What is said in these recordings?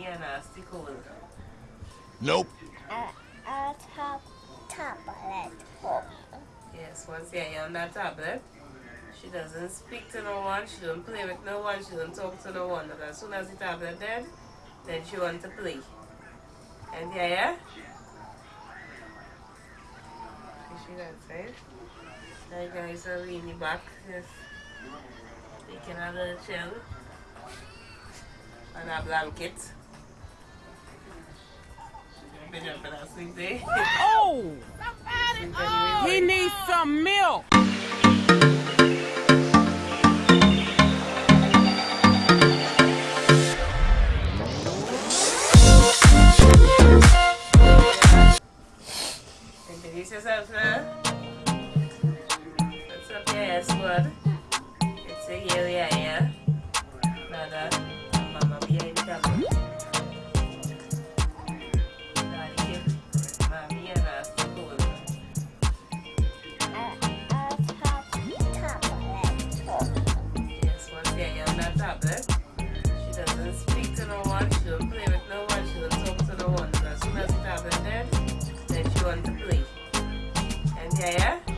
Mommy and nasty cold. Nope. I, I have tablet home. Yes, once you're on that tablet, she doesn't speak to no one, she don't play with no one, she don't talk to no one. But as soon as the tablet dead, then she want to play. And yeah, yeah? Is she outside? Now you guys are leaning back, just taking a little chill on a blanket. Been up in a sleep day. Oh, Sleep anyway. Oh, he needs some milk. Introduce yourself now. What's up, yeah, squad? It's she doesn't speak to no one, she don't play with no one, she don't talk to no one. But as soon as the tablet dead, then she want to play. And yeah, yeah?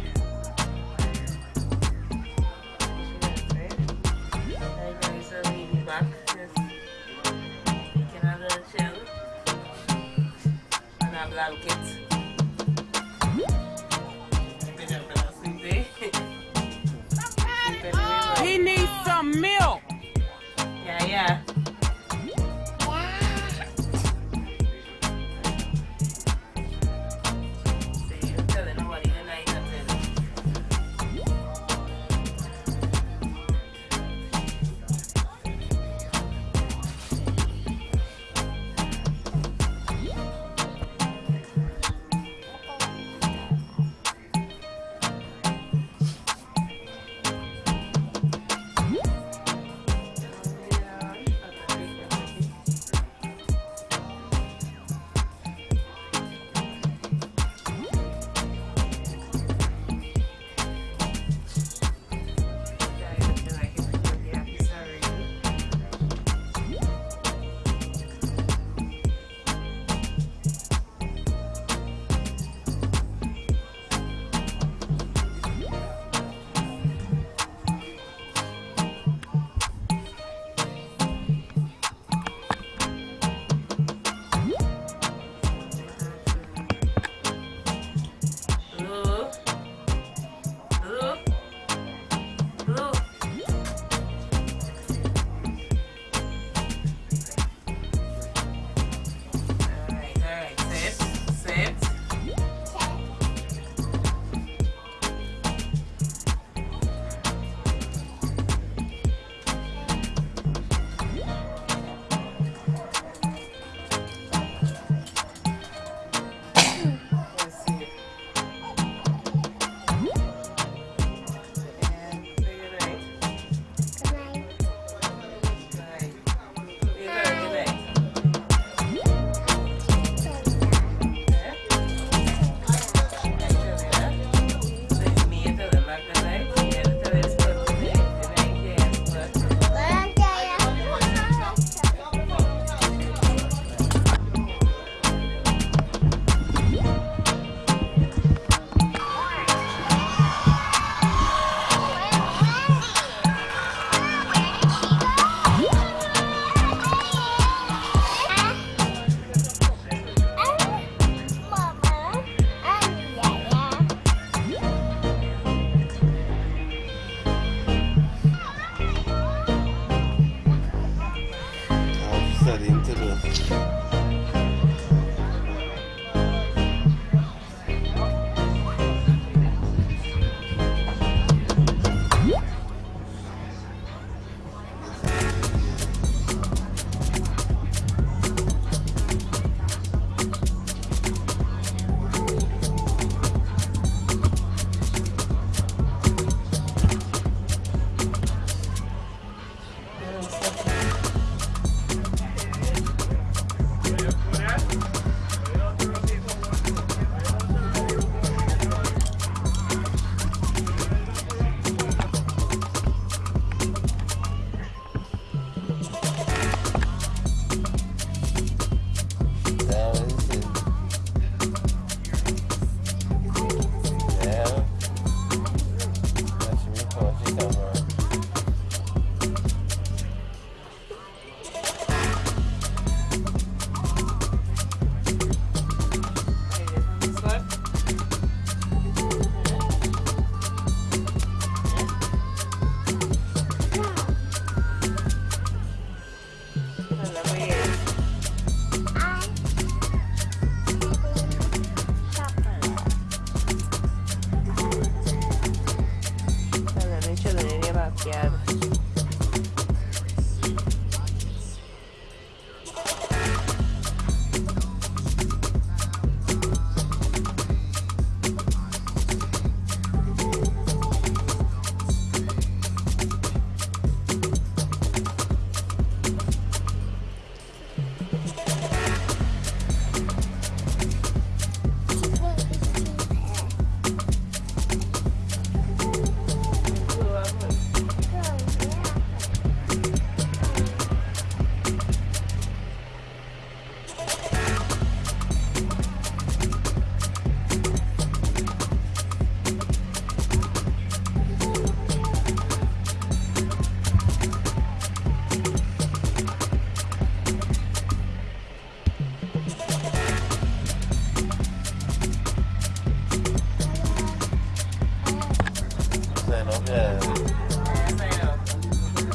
Yeah.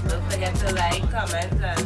Don't forget to like, comment, and